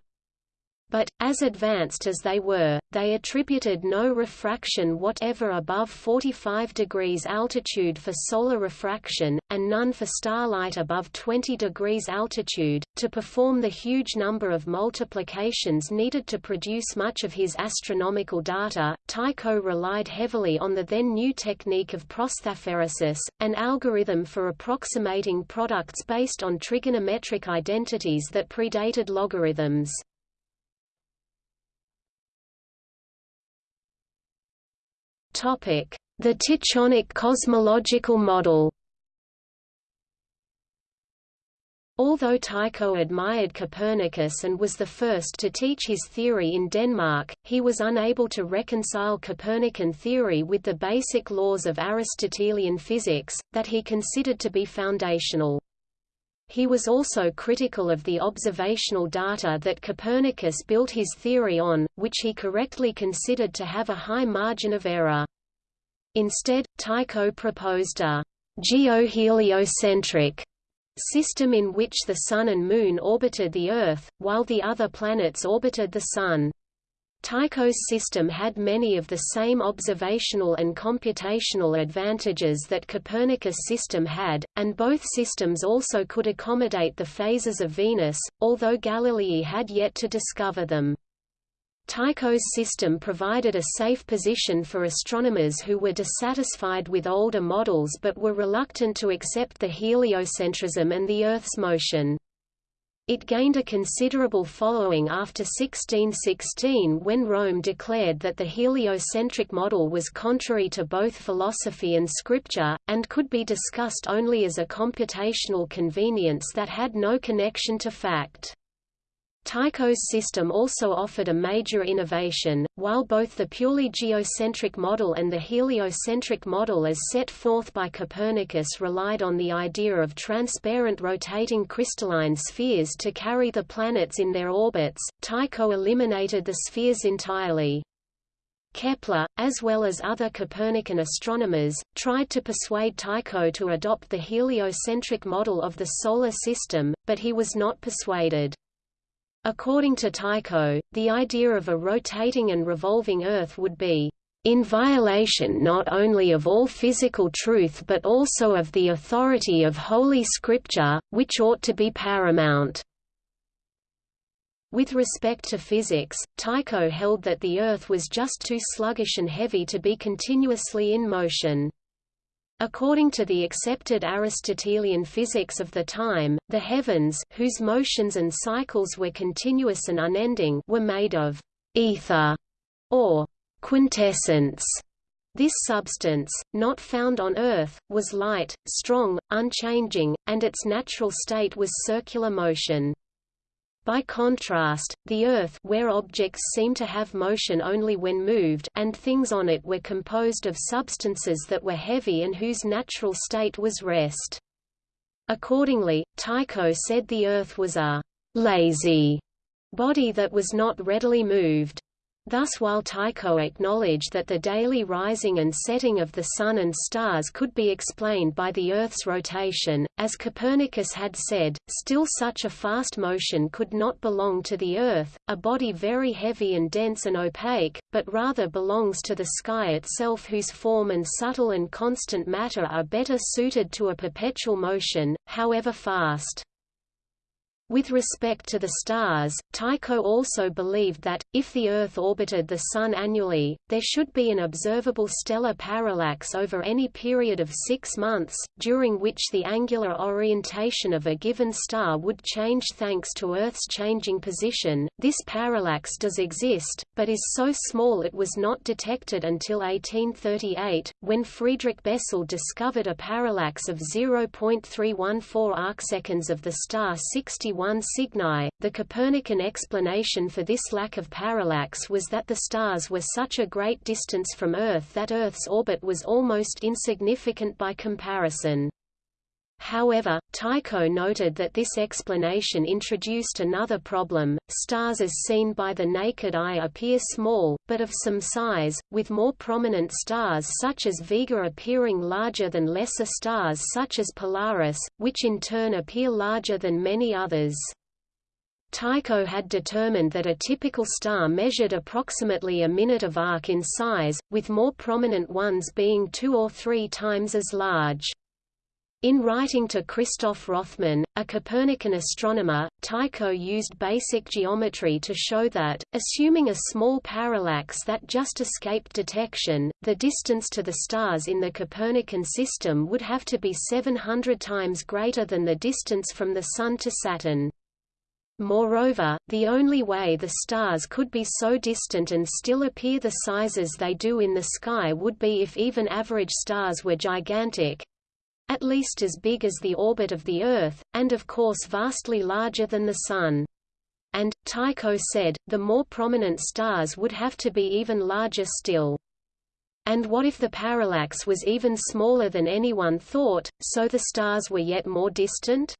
But, as advanced as they were, they attributed no refraction whatever above 45 degrees altitude for solar refraction, and none for starlight above 20 degrees altitude. To perform the huge number of multiplications needed to produce much of his astronomical data, Tycho relied heavily on the then new technique of prosthaphaeresis, an algorithm for approximating products based on trigonometric identities that predated logarithms. The Tychonic cosmological model Although Tycho admired Copernicus and was the first to teach his theory in Denmark, he was unable to reconcile Copernican theory with the basic laws of Aristotelian physics, that he considered to be foundational. He was also critical of the observational data that Copernicus built his theory on, which he correctly considered to have a high margin of error. Instead, Tycho proposed a geoheliocentric system in which the Sun and Moon orbited the Earth, while the other planets orbited the Sun. Tycho's system had many of the same observational and computational advantages that Copernicus' system had, and both systems also could accommodate the phases of Venus, although Galilei had yet to discover them. Tycho's system provided a safe position for astronomers who were dissatisfied with older models but were reluctant to accept the heliocentrism and the Earth's motion. It gained a considerable following after 1616 when Rome declared that the heliocentric model was contrary to both philosophy and scripture, and could be discussed only as a computational convenience that had no connection to fact. Tycho's system also offered a major innovation, while both the purely geocentric model and the heliocentric model as set forth by Copernicus relied on the idea of transparent rotating crystalline spheres to carry the planets in their orbits, Tycho eliminated the spheres entirely. Kepler, as well as other Copernican astronomers, tried to persuade Tycho to adopt the heliocentric model of the Solar System, but he was not persuaded. According to Tycho, the idea of a rotating and revolving Earth would be in violation not only of all physical truth but also of the authority of Holy Scripture, which ought to be paramount. With respect to physics, Tycho held that the Earth was just too sluggish and heavy to be continuously in motion. According to the accepted Aristotelian physics of the time, the heavens whose motions and cycles were continuous and unending were made of ether or quintessence. This substance, not found on Earth, was light, strong, unchanging, and its natural state was circular motion. By contrast, the Earth where objects seem to have motion only when moved and things on it were composed of substances that were heavy and whose natural state was rest. Accordingly, Tycho said the Earth was a «lazy» body that was not readily moved. Thus while Tycho acknowledged that the daily rising and setting of the Sun and stars could be explained by the Earth's rotation, as Copernicus had said, still such a fast motion could not belong to the Earth, a body very heavy and dense and opaque, but rather belongs to the sky itself whose form and subtle and constant matter are better suited to a perpetual motion, however fast. With respect to the stars, Tycho also believed that, if the Earth orbited the Sun annually, there should be an observable stellar parallax over any period of six months, during which the angular orientation of a given star would change thanks to Earth's changing position. This parallax does exist, but is so small it was not detected until 1838, when Friedrich Bessel discovered a parallax of 0.314 arcseconds of the star 61 1 Cygni. The Copernican explanation for this lack of parallax was that the stars were such a great distance from Earth that Earth's orbit was almost insignificant by comparison. However, Tycho noted that this explanation introduced another problem. Stars as seen by the naked eye appear small, but of some size, with more prominent stars such as Vega appearing larger than lesser stars such as Polaris, which in turn appear larger than many others. Tycho had determined that a typical star measured approximately a minute of arc in size, with more prominent ones being two or three times as large. In writing to Christoph Rothmann, a Copernican astronomer, Tycho used basic geometry to show that, assuming a small parallax that just escaped detection, the distance to the stars in the Copernican system would have to be 700 times greater than the distance from the Sun to Saturn. Moreover, the only way the stars could be so distant and still appear the sizes they do in the sky would be if even average stars were gigantic, at least as big as the orbit of the Earth, and of course vastly larger than the Sun. And, Tycho said, the more prominent stars would have to be even larger still. And what if the parallax was even smaller than anyone thought, so the stars were yet more distant?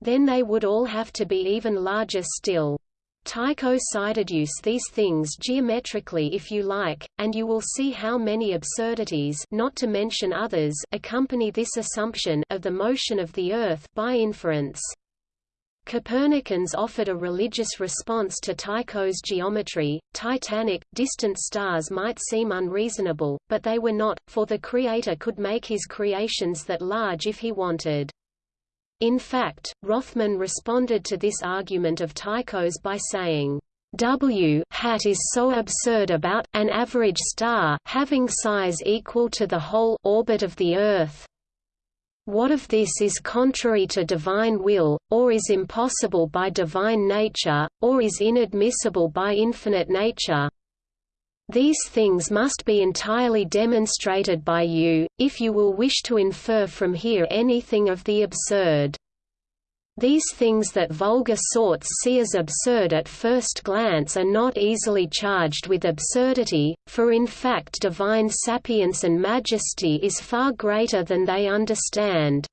Then they would all have to be even larger still. Tycho use these things geometrically if you like, and you will see how many absurdities not to mention others accompany this assumption of the motion of the Earth by inference. Copernicans offered a religious response to Tycho's geometry. Titanic, distant stars might seem unreasonable, but they were not, for the Creator could make his creations that large if he wanted. In fact, Rothmann responded to this argument of Tycho's by saying, W hat is so absurd about an average star having size equal to the whole orbit of the Earth. What if this is contrary to divine will, or is impossible by divine nature, or is inadmissible by infinite nature? These things must be entirely demonstrated by you, if you will wish to infer from here anything of the absurd. These things that vulgar sorts see as absurd at first glance are not easily charged with absurdity, for in fact divine sapience and majesty is far greater than they understand.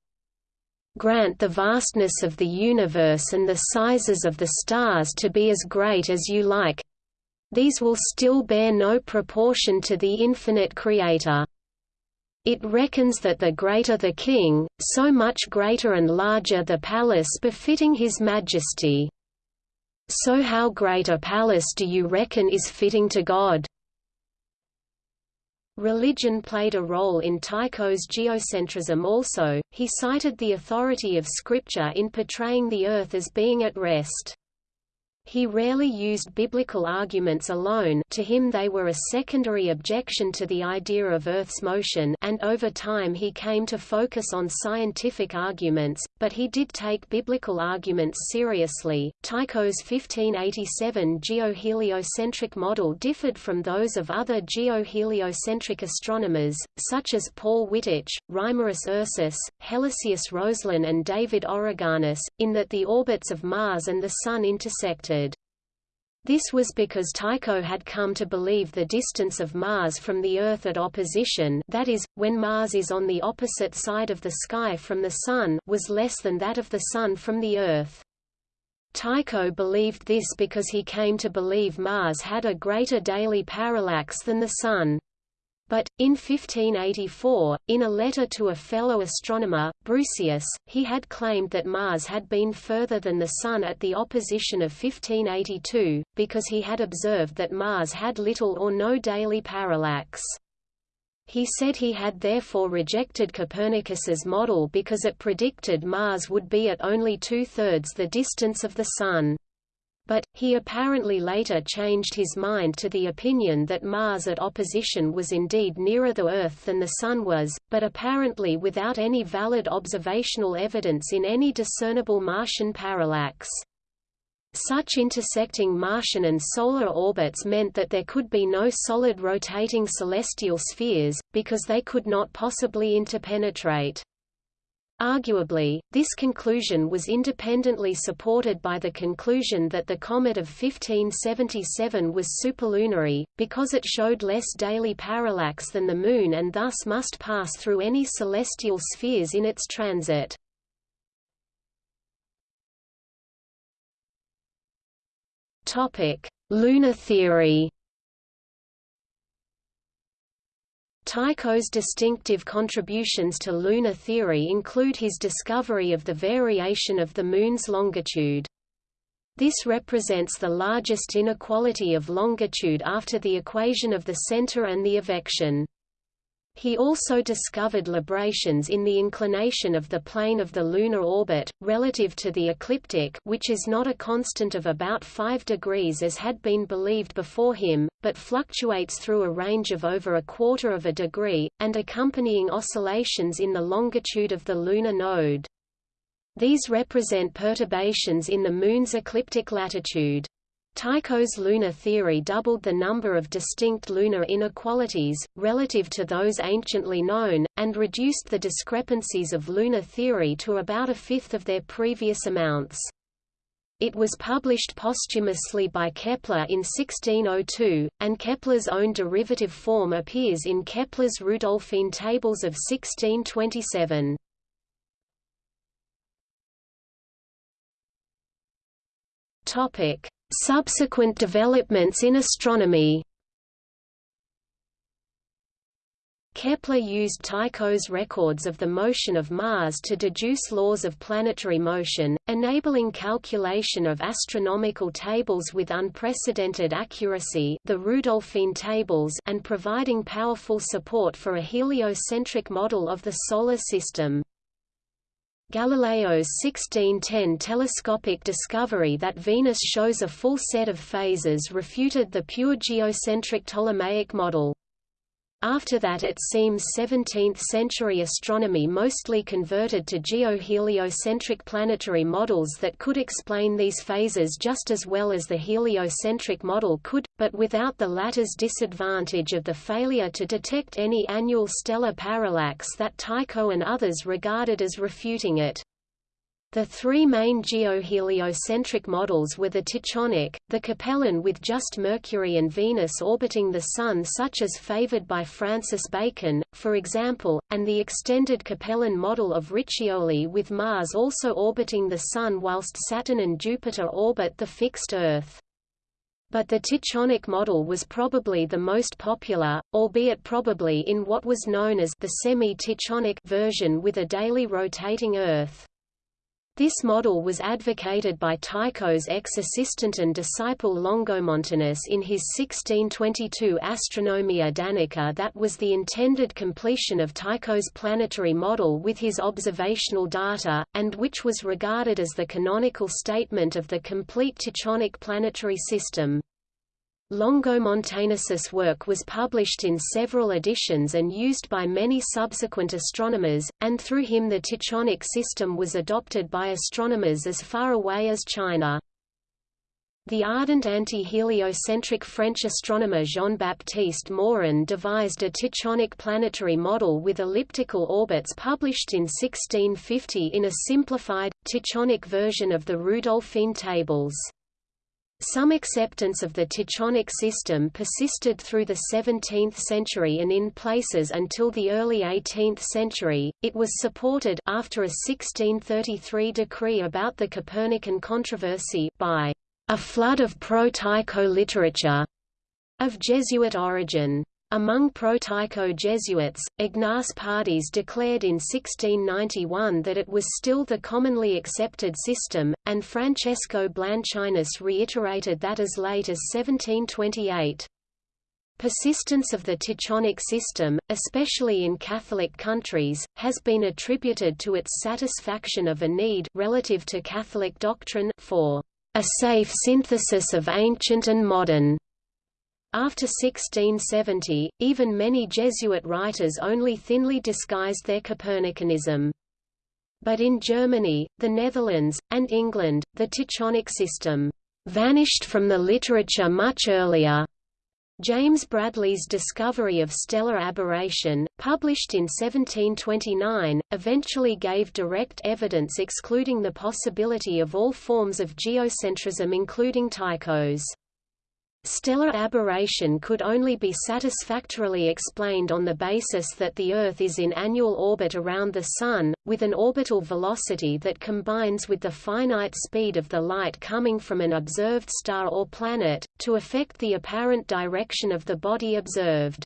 Grant the vastness of the universe and the sizes of the stars to be as great as you like, these will still bear no proportion to the infinite Creator. It reckons that the greater the king, so much greater and larger the palace befitting his majesty. So how great a palace do you reckon is fitting to God? Religion played a role in Tycho's geocentrism also, he cited the authority of Scripture in portraying the earth as being at rest. He rarely used biblical arguments alone to him they were a secondary objection to the idea of Earth's motion and over time he came to focus on scientific arguments, but he did take biblical arguments seriously. Tycho's 1587 geoheliocentric model differed from those of other geoheliocentric astronomers, such as Paul Wittich, Reimarus Ursus, Helisaeus Roeslin and David Origanus, in that the orbits of Mars and the Sun intersected. This was because Tycho had come to believe the distance of Mars from the Earth at opposition that is, when Mars is on the opposite side of the sky from the Sun was less than that of the Sun from the Earth. Tycho believed this because he came to believe Mars had a greater daily parallax than the Sun. But, in 1584, in a letter to a fellow astronomer, Brucaeus, he had claimed that Mars had been further than the Sun at the opposition of 1582, because he had observed that Mars had little or no daily parallax. He said he had therefore rejected Copernicus's model because it predicted Mars would be at only two-thirds the distance of the Sun. But, he apparently later changed his mind to the opinion that Mars at opposition was indeed nearer the Earth than the Sun was, but apparently without any valid observational evidence in any discernible Martian parallax. Such intersecting Martian and solar orbits meant that there could be no solid rotating celestial spheres, because they could not possibly interpenetrate. Arguably, this conclusion was independently supported by the conclusion that the comet of 1577 was superlunary, because it showed less daily parallax than the Moon and thus must pass through any celestial spheres in its transit. Lunar theory Tycho's distinctive contributions to lunar theory include his discovery of the variation of the Moon's longitude. This represents the largest inequality of longitude after the equation of the center and the evection. He also discovered librations in the inclination of the plane of the lunar orbit, relative to the ecliptic which is not a constant of about 5 degrees as had been believed before him, but fluctuates through a range of over a quarter of a degree, and accompanying oscillations in the longitude of the lunar node. These represent perturbations in the Moon's ecliptic latitude. Tycho's lunar theory doubled the number of distinct lunar inequalities, relative to those anciently known, and reduced the discrepancies of lunar theory to about a fifth of their previous amounts. It was published posthumously by Kepler in 1602, and Kepler's own derivative form appears in Kepler's Rudolphine tables of 1627. Topic: Subsequent developments in astronomy Kepler used Tycho's records of the motion of Mars to deduce laws of planetary motion, enabling calculation of astronomical tables with unprecedented accuracy the Rudolphine tables and providing powerful support for a heliocentric model of the Solar System. Galileo's 1610 telescopic discovery that Venus shows a full set of phases refuted the pure geocentric Ptolemaic model. After that it seems 17th-century astronomy mostly converted to geo-heliocentric planetary models that could explain these phases just as well as the heliocentric model could, but without the latter's disadvantage of the failure to detect any annual stellar parallax that Tycho and others regarded as refuting it. The three main geoheliocentric models were the Tychonic, the Capellan with just Mercury and Venus orbiting the Sun such as favored by Francis Bacon, for example, and the extended Capellan model of Riccioli with Mars also orbiting the Sun whilst Saturn and Jupiter orbit the fixed Earth. But the Tychonic model was probably the most popular, albeit probably in what was known as the semi-Tychonic version with a daily rotating Earth. This model was advocated by Tycho's ex-assistant and disciple Longomontanus in his 1622 Astronomia Danica that was the intended completion of Tycho's planetary model with his observational data, and which was regarded as the canonical statement of the complete Tychonic planetary system. Longomontanus's work was published in several editions and used by many subsequent astronomers, and through him the Tychonic system was adopted by astronomers as far away as China. The ardent anti-heliocentric French astronomer Jean-Baptiste Morin devised a Tychonic planetary model with elliptical orbits published in 1650 in a simplified, Tychonic version of the Rudolphine tables. Some acceptance of the Tychonic system persisted through the 17th century and in places until the early 18th century. It was supported after a 1633 decree about the Copernican controversy by a flood of pro-Tycho literature of Jesuit origin. Among pro-Tycho Jesuits, Ignace Pardies declared in 1691 that it was still the commonly accepted system, and Francesco Blanchinus reiterated that as late as 1728. Persistence of the Tychonic system, especially in Catholic countries, has been attributed to its satisfaction of a need relative to Catholic doctrine for a safe synthesis of ancient and modern after 1670, even many Jesuit writers only thinly disguised their Copernicanism. But in Germany, the Netherlands, and England, the Tychonic system vanished from the literature much earlier. James Bradley's discovery of stellar aberration, published in 1729, eventually gave direct evidence excluding the possibility of all forms of geocentrism including Tycho's. Stellar aberration could only be satisfactorily explained on the basis that the Earth is in annual orbit around the Sun, with an orbital velocity that combines with the finite speed of the light coming from an observed star or planet, to affect the apparent direction of the body observed.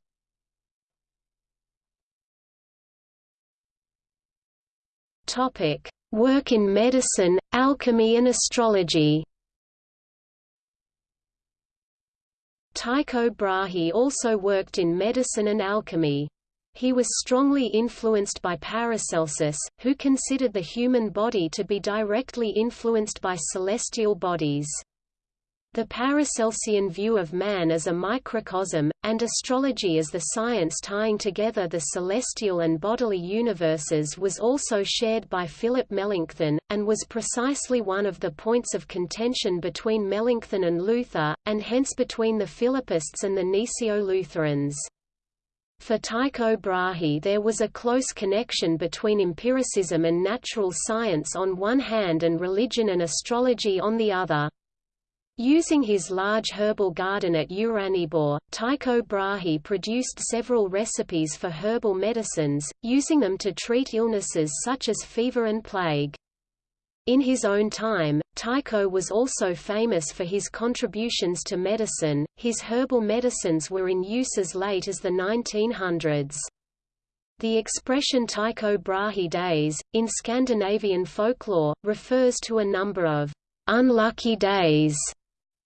Work in medicine, alchemy and astrology Tycho Brahe also worked in medicine and alchemy. He was strongly influenced by Paracelsus, who considered the human body to be directly influenced by celestial bodies. The Paracelsian view of man as a microcosm, and astrology as the science tying together the celestial and bodily universes was also shared by Philip Melanchthon, and was precisely one of the points of contention between Melanchthon and Luther, and hence between the Philippists and the Gnesio-Lutherans. For Tycho Brahe there was a close connection between empiricism and natural science on one hand and religion and astrology on the other. Using his large herbal garden at Uraniborg, Tycho Brahe produced several recipes for herbal medicines, using them to treat illnesses such as fever and plague. In his own time, Tycho was also famous for his contributions to medicine, his herbal medicines were in use as late as the 1900s. The expression Tycho Brahe days, in Scandinavian folklore, refers to a number of unlucky days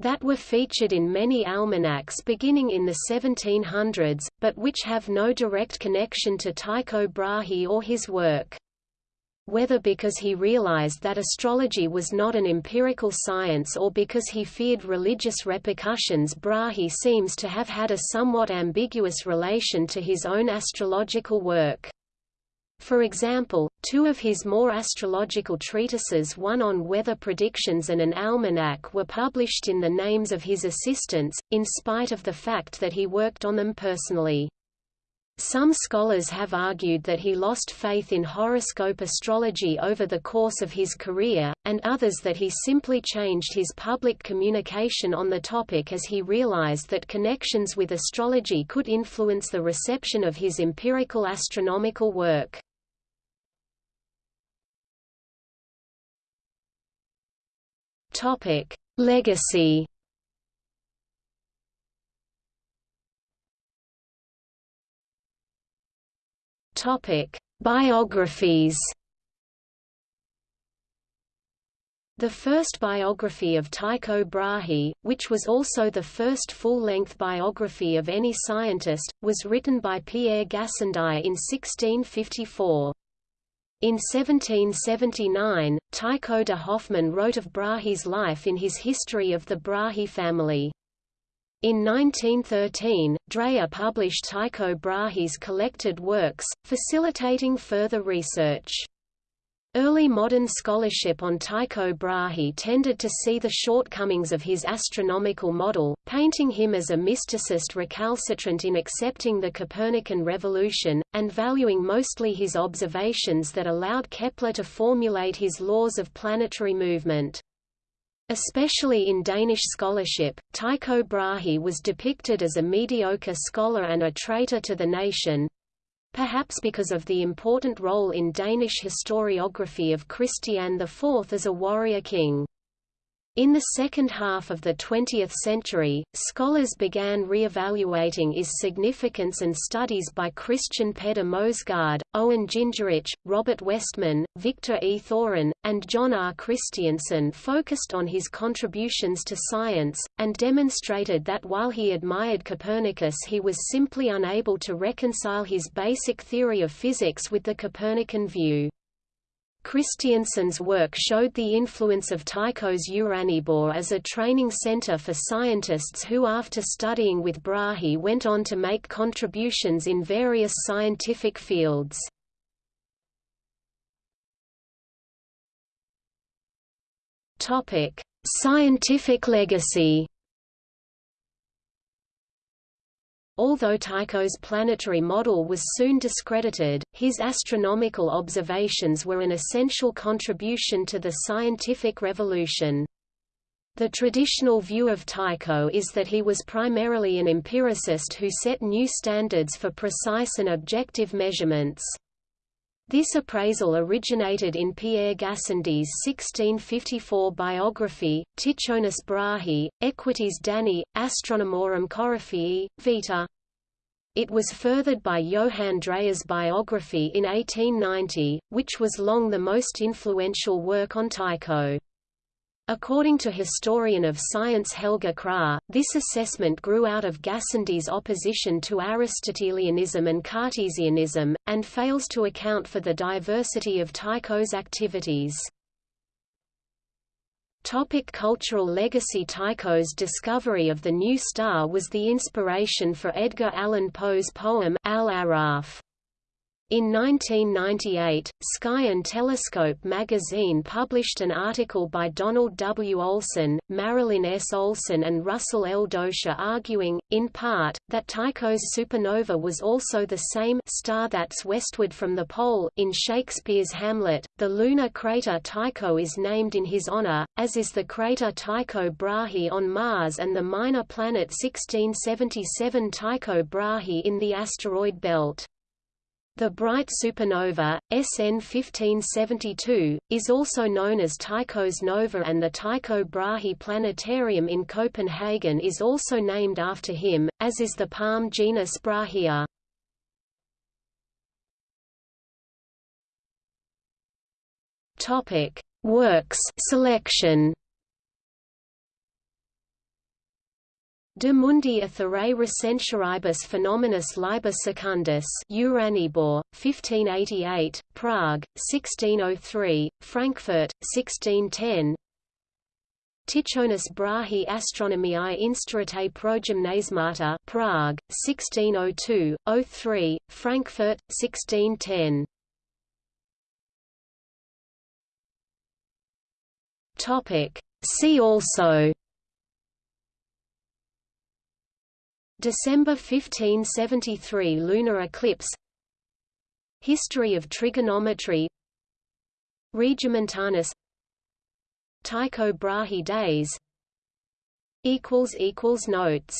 that were featured in many almanacs beginning in the 1700s, but which have no direct connection to Tycho Brahe or his work. Whether because he realized that astrology was not an empirical science or because he feared religious repercussions Brahe seems to have had a somewhat ambiguous relation to his own astrological work. For example, two of his more astrological treatises one on weather predictions and an almanac were published in the names of his assistants, in spite of the fact that he worked on them personally. Some scholars have argued that he lost faith in horoscope astrology over the course of his career, and others that he simply changed his public communication on the topic as he realized that connections with astrology could influence the reception of his empirical astronomical work. Topic: Legacy. Topic: Biographies. The first biography of Tycho Brahe, which was also the first full-length biography of any scientist, was written by Pierre Gassendi in 1654. In 1779, Tycho de Hoffmann wrote of Brahe's life in his History of the Brahe family. In 1913, Dreyer published Tycho Brahe's collected works, facilitating further research. Early modern scholarship on Tycho Brahe tended to see the shortcomings of his astronomical model, painting him as a mysticist recalcitrant in accepting the Copernican revolution, and valuing mostly his observations that allowed Kepler to formulate his laws of planetary movement. Especially in Danish scholarship, Tycho Brahe was depicted as a mediocre scholar and a traitor to the nation, perhaps because of the important role in Danish historiography of Christian IV as a warrior king. In the second half of the 20th century, scholars began re-evaluating his significance and studies by Christian Peder Moesgaard, Owen Gingerich, Robert Westman, Victor E. Thoren, and John R. Christianson focused on his contributions to science, and demonstrated that while he admired Copernicus he was simply unable to reconcile his basic theory of physics with the Copernican view. Christianson's work showed the influence of Tycho's Uraniborg as a training center for scientists who after studying with Brahe went on to make contributions in various scientific fields. Scientific legacy Although Tycho's planetary model was soon discredited, his astronomical observations were an essential contribution to the scientific revolution. The traditional view of Tycho is that he was primarily an empiricist who set new standards for precise and objective measurements. This appraisal originated in Pierre Gassendi's 1654 biography, Tychonis Brahei, Equitis Dani, Astronomorum Coryphaei, Vita. It was furthered by Johann Dreyer's biography in 1890, which was long the most influential work on Tycho. According to historian of science Helge Kragh, this assessment grew out of Gassendi's opposition to Aristotelianism and Cartesianism, and fails to account for the diversity of Tycho's activities. Topic cultural legacy Tycho's discovery of the new star was the inspiration for Edgar Allan Poe's poem, Al Aaraaf. In 1998, Sky and Telescope magazine published an article by Donald W. Olson, Marilyn S. Olson and Russell L. Doescher arguing, in part, that Tycho's supernova was also the same star that's westward from the pole. In Shakespeare's Hamlet, the lunar crater Tycho is named in his honor, as is the crater Tycho Brahe on Mars and the minor planet 1677 Tycho Brahe in the asteroid belt. The bright supernova, SN 1572, is also known as Tycho's nova and the Tycho Brahe Planetarium in Copenhagen is also named after him, as is the palm genus Brahea. Works selection. De mundi aetherei recentioribus phaenomenis liber secundus Uraniborg, 1588, Prague, 1603, Frankfurt, 1610 Tychonis Brahi Astronomiae Instauratae Progymnasmata Prague, 1602, 03, Frankfurt, 1610 See also December 1573 lunar eclipse. History of trigonometry. Regiomontanus Tycho Brahe days. Notes